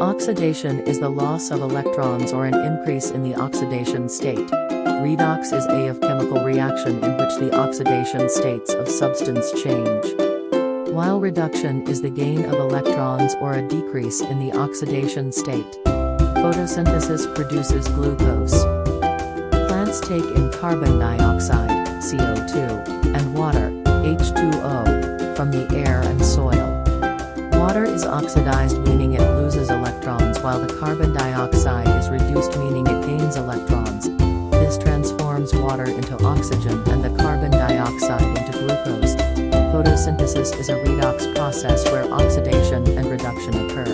Oxidation is the loss of electrons or an increase in the oxidation state. Redox is a of chemical reaction in which the oxidation states of substance change. While reduction is the gain of electrons or a decrease in the oxidation state. Photosynthesis produces glucose. Plants take in carbon dioxide, CO2, is oxidized meaning it loses electrons while the carbon dioxide is reduced meaning it gains electrons. This transforms water into oxygen and the carbon dioxide into glucose. Photosynthesis is a redox process where oxidation and reduction occur.